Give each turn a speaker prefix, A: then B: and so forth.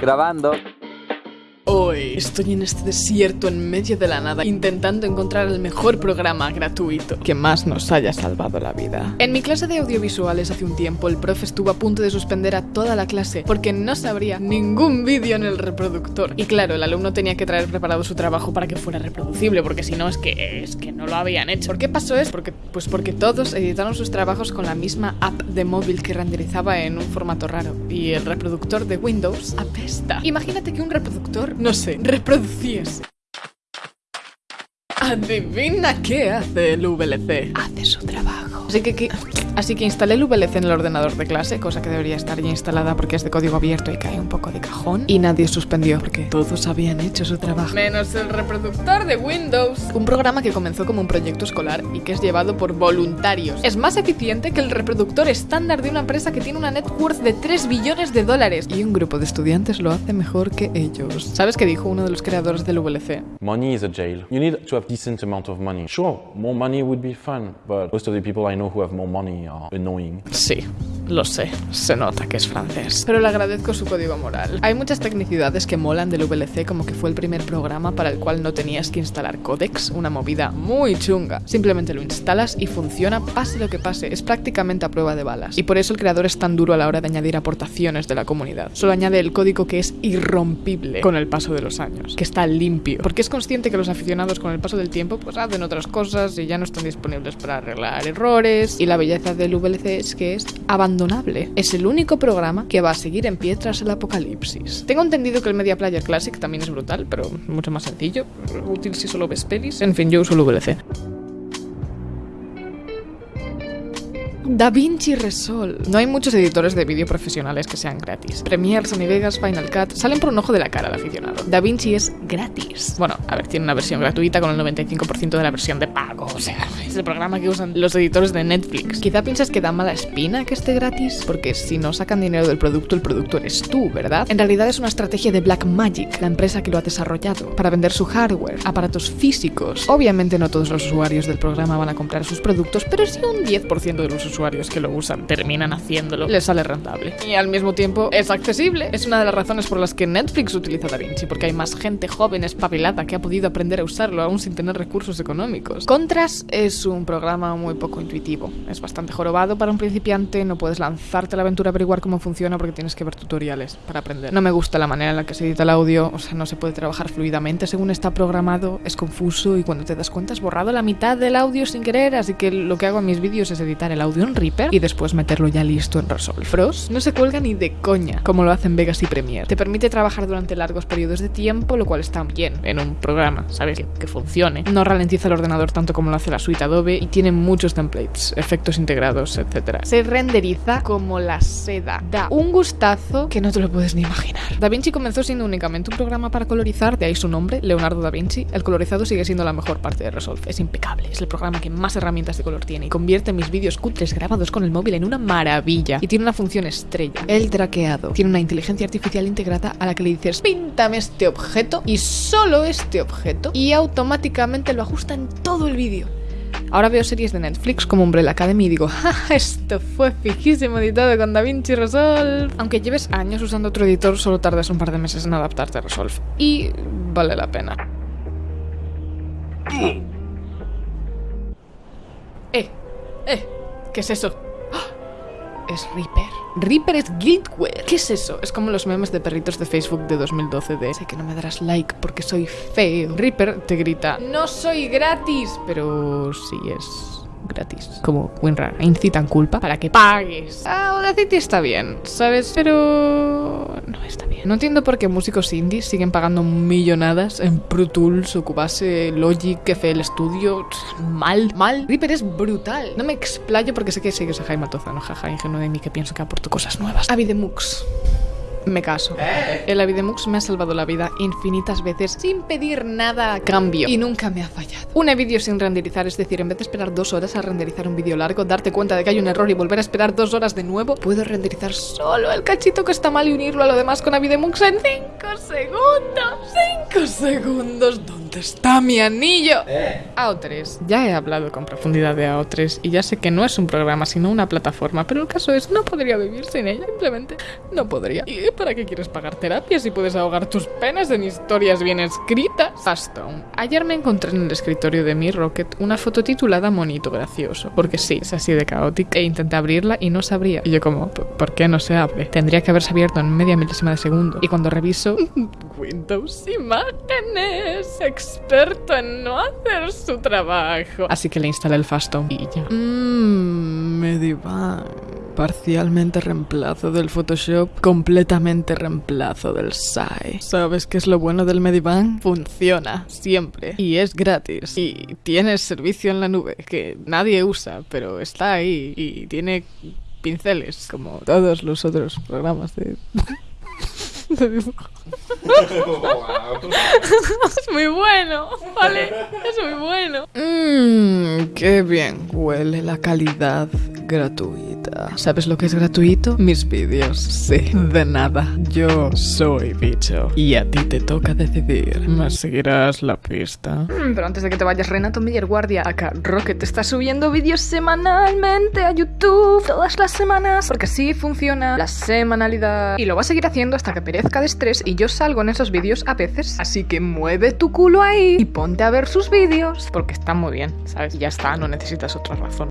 A: Grabando.
B: Hoy estoy en este desierto en medio de la nada intentando encontrar el mejor programa gratuito que más nos haya salvado la vida. En mi clase de audiovisuales hace un tiempo el profe estuvo a punto de suspender a toda la clase porque no sabría ningún vídeo en el reproductor. Y claro, el alumno tenía que traer preparado su trabajo para que fuera reproducible porque si no es que es que no lo habían hecho. ¿Por qué pasó eso? Porque pues porque todos editaron sus trabajos con la misma app de móvil que renderizaba en un formato raro y el reproductor de Windows apesta. Imagínate que un reproductor no sé, reproduciese. Adivina qué hace el VLC. Hace su trabajo. Así que, que- así que instalé el VLC en el ordenador de clase, cosa que debería estar ya instalada porque es de código abierto y cae un poco de cajón. Y nadie suspendió porque todos habían hecho su trabajo. Menos el reproductor de Windows. Un programa que comenzó como un proyecto escolar y que es llevado por voluntarios. Es más eficiente que el reproductor estándar de una empresa que tiene una net worth de 3 billones de dólares. Y un grupo de estudiantes lo hace mejor que ellos. ¿Sabes qué dijo uno de los creadores del VLC?
C: Money is a jail. You need to have decent amount of money. Sure, more money would be fun, but most of the people I know who have more money annoying.
B: Sí, lo sé. Se nota que es francés. Pero le agradezco su código moral. Hay muchas tecnicidades que molan del VLC, como que fue el primer programa para el cual no tenías que instalar codecs, una movida muy chunga. Simplemente lo instalas y funciona, pase lo que pase. Es prácticamente a prueba de balas. Y por eso el creador es tan duro a la hora de añadir aportaciones de la comunidad. Solo añade el código que es irrompible con el paso de los años, que está limpio. Porque es consciente que los aficionados con el paso del tiempo pues hacen otras cosas y ya no están disponibles para arreglar errores. Y la belleza del VLC es que es abandonable. Es el único programa que va a seguir en pie tras el apocalipsis. Tengo entendido que el Media Player Classic también es brutal, pero mucho más sencillo. Útil si solo ves pelis. En fin, yo uso el VLC. DaVinci Resolve. No hay muchos editores de vídeo profesionales que sean gratis. Premiere, Sony Vegas, Final Cut salen por un ojo de la cara al aficionado. DaVinci es gratis. Bueno, a ver, tiene una versión gratuita con el 95% de la versión de pago. O sea, es el programa que usan los editores de Netflix. Quizá piensas que da mala espina que esté gratis, porque si no sacan dinero del producto, el producto eres tú, ¿verdad? En realidad es una estrategia de Blackmagic, la empresa que lo ha desarrollado, para vender su hardware, aparatos físicos. Obviamente no todos los usuarios del programa van a comprar sus productos, pero si un 10% de los usuarios que lo usan terminan haciéndolo, les sale rentable. Y al mismo tiempo es accesible. Es una de las razones por las que Netflix utiliza DaVinci, porque hay más gente joven espabilada que ha podido aprender a usarlo aún sin tener recursos económicos. Contras es un programa muy poco intuitivo. Es bastante jorobado para un principiante, no puedes lanzarte a la aventura a averiguar cómo funciona porque tienes que ver tutoriales para aprender. No me gusta la manera en la que se edita el audio, o sea, no se puede trabajar fluidamente según está programado, es confuso y cuando te das cuenta has borrado la mitad del audio sin querer, así que lo que hago en mis vídeos es editar el audio en Reaper y después meterlo ya listo en Resolve. Frost no se cuelga ni de coña, como lo hacen Vegas y Premiere. Te permite trabajar durante largos periodos de tiempo, lo cual está bien en un programa, ¿sabes? Que, que funcione. No ralentiza el ordenador tanto como lo hace la suite Adobe y tiene muchos templates, efectos integrados, etc. Se renderiza como la seda. Da un gustazo que no te lo puedes ni imaginar. DaVinci comenzó siendo únicamente un programa para colorizar, de ahí su nombre, Leonardo da Vinci. El colorizado sigue siendo la mejor parte de Resolve. Es impecable, es el programa que más herramientas de color tiene y convierte mis vídeos cutres grabados con el móvil en una maravilla. Y tiene una función estrella, el traqueado. Tiene una inteligencia artificial integrada a la que le dices, píntame este objeto y solo este objeto y automáticamente lo ajusta en todo el vídeo. Ahora veo series de Netflix como Umbrella Academy y digo, ¡ja! Esto fue fijísimo editado con DaVinci Resolve. Aunque lleves años usando otro editor, solo tardas un par de meses en adaptarte a Resolve. Y vale la pena. ¡Eh! ¡Eh! ¿Qué es eso? ¡Ah! Es Reaper. Reaper es Guildware. ¿Qué es eso? Es como los memes de perritos de Facebook de 2012 de sé que no me darás like porque soy feo. Reaper te grita, no soy gratis, pero sí es gratis. Como WinRAR, incitan culpa para que pagues. Ah, Audacity está bien, ¿sabes? Pero no está bien. No entiendo por qué músicos indies siguen pagando millonadas en Pro Tools, Cubase, Logic, FL Studio. Mal, mal. Reaper es brutal. No me explayo porque sé que sigues a Jaime Altozano, jaja, ingenuo de mí que pienso que aporto cosas nuevas. Avidemux. Me caso. El Avidemux me ha salvado la vida infinitas veces sin pedir nada a cambio y nunca me ha fallado. Un vídeo sin renderizar, es decir, en vez de esperar dos horas a renderizar un vídeo largo, darte cuenta de que hay un error y volver a esperar dos horas de nuevo, puedo renderizar solo el cachito que está mal y unirlo a lo demás con Avidemux en 5 segundos. 5 segundos. ¿Dónde ¿Dónde está mi anillo? AO3. Ya he hablado con profundidad de AO3 y ya sé que no es un programa, sino una plataforma, pero el caso es, no podría vivir sin ella, simplemente no podría. ¿Y para qué quieres pagar terapia si puedes ahogar tus penas en historias bien escritas? Fastone. Ayer me encontré en el escritorio de mi Rocket una foto titulada Monito Gracioso, porque sí, es así de caótico, e intenté abrirla y no se abría. Y yo como, ¿por qué no se abre? Tendría que haberse abierto en media milésima de segundo. Y cuando reviso, Windows Imágenes, experto en no hacer su trabajo. Así que le instalé el Fastone y ya. Mmm, Medivan. Parcialmente reemplazo del Photoshop, completamente reemplazo del SAI. ¿Sabes qué es lo bueno del Medivan? Funciona, siempre. Y es gratis. Y tiene servicio en la nube, que nadie usa, pero está ahí. Y tiene pinceles, como todos los otros programas de... de dibujo. es muy bueno, ¿vale? Es muy bueno. Mmm, qué bien huele la calidad gratuita. ¿Sabes lo que es gratuito? Mis vídeos. Sí, de nada. Yo soy bicho. Y a ti te toca decidir. ¿Me seguirás la pista?
A: Mm, Pero antes de que te vayas, Renato Miller Guardia, acá Rocket está subiendo vídeos semanalmente a YouTube todas las semanas, porque así funciona la semanalidad. Y lo va a seguir haciendo hasta que perezca de estrés y yo salgo en esos vídeos a veces. Así que mueve tu culo ahí y ponte a ver sus vídeos, porque están muy bien, ¿sabes? Ya está, no necesitas otra razón.